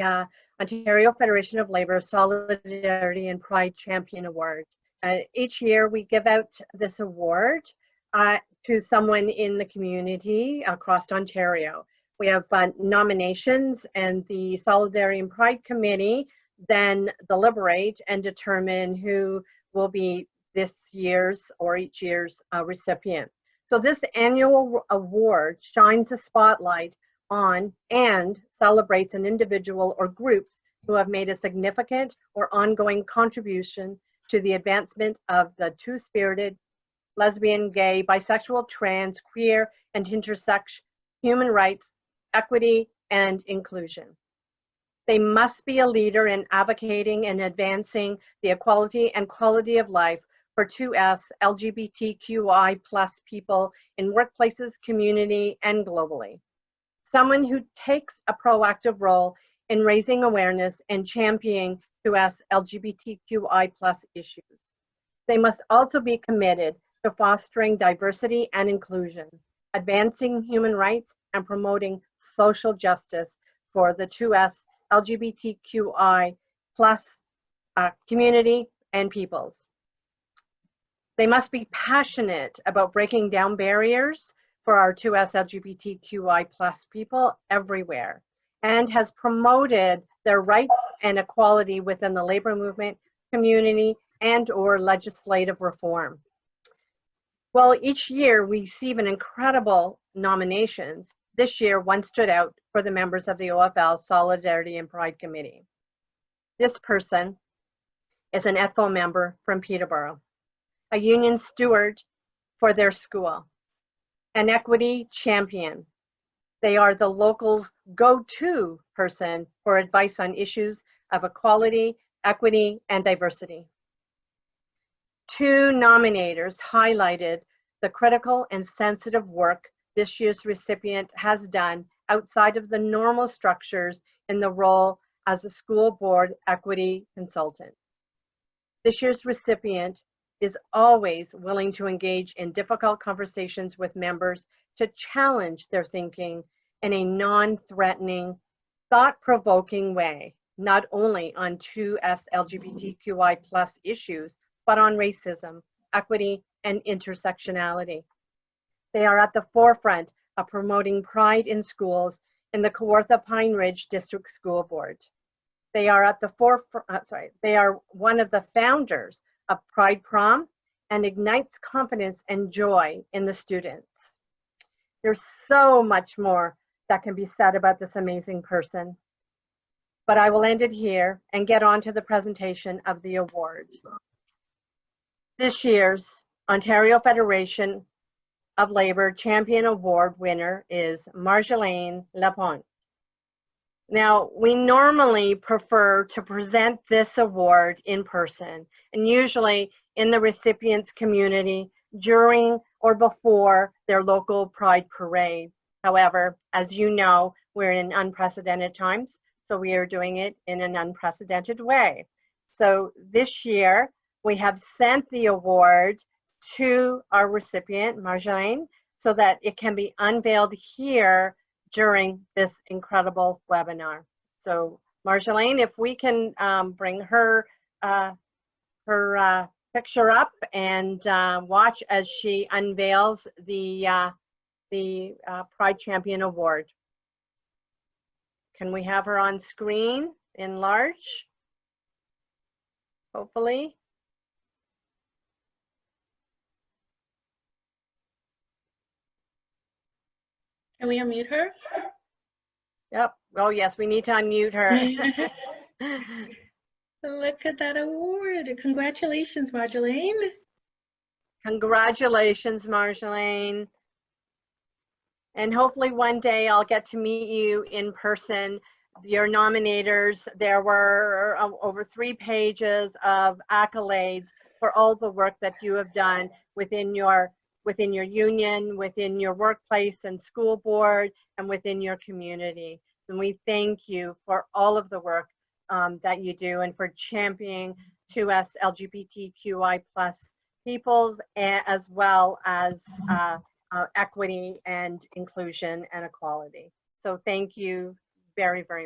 uh, Ontario Federation of Labor Solidarity and Pride Champion Award. Uh, each year we give out this award uh, to someone in the community across Ontario. We have uh, nominations and the Solidarity and Pride Committee then deliberate and determine who will be this year's or each year's uh, recipient. So this annual award shines a spotlight on and celebrates an individual or groups who have made a significant or ongoing contribution to the advancement of the two-spirited, lesbian, gay, bisexual, trans, queer, and intersex human rights, equity, and inclusion. They must be a leader in advocating and advancing the equality and quality of life for 2S LGBTQI plus people in workplaces, community, and globally. Someone who takes a proactive role in raising awareness and championing 2S LGBTQI plus issues. They must also be committed to fostering diversity and inclusion, advancing human rights, and promoting social justice for the 2S LGBTQI plus uh, community and peoples. They must be passionate about breaking down barriers for our 2S LGBTQI plus people everywhere and has promoted their rights and equality within the labor movement, community, and or legislative reform. Well, each year we receive an incredible nominations. This year, one stood out for the members of the OFL Solidarity and Pride Committee. This person is an ETFO member from Peterborough, a union steward for their school, an equity champion. They are the local's go-to person for advice on issues of equality, equity, and diversity. Two nominators highlighted the critical and sensitive work this year's recipient has done outside of the normal structures in the role as a school board equity consultant. This year's recipient is always willing to engage in difficult conversations with members to challenge their thinking in a non-threatening, thought-provoking way, not only on 2S LGBTQI plus issues, but on racism, equity, and intersectionality. They are at the forefront of promoting pride in schools in the Kawartha Pine Ridge District School Board. They are at the forefront, sorry, they are one of the founders of Pride Prom and ignites confidence and joy in the students. There's so much more that can be said about this amazing person, but I will end it here and get on to the presentation of the award. This year's Ontario Federation of Labor Champion Award winner is Marjolaine Lapointe. Now, we normally prefer to present this award in person and usually in the recipient's community during or before their local Pride Parade. However, as you know, we're in unprecedented times, so we are doing it in an unprecedented way. So this year, we have sent the award to our recipient, Marjolaine, so that it can be unveiled here during this incredible webinar. So Marjolaine, if we can um, bring her, uh, her uh, picture up and uh, watch as she unveils the, uh, the uh, Pride Champion Award. Can we have her on screen in large? Hopefully. Can we unmute her? Yep. Oh, yes, we need to unmute her. Look at that award. Congratulations, Marjolaine. Congratulations, Marjolaine. And hopefully one day I'll get to meet you in person. Your nominators, there were over three pages of accolades for all the work that you have done within your within your union, within your workplace and school board, and within your community. And we thank you for all of the work um, that you do and for championing 2S LGBTQI plus peoples as well as uh, uh, equity and inclusion and equality. So thank you very, very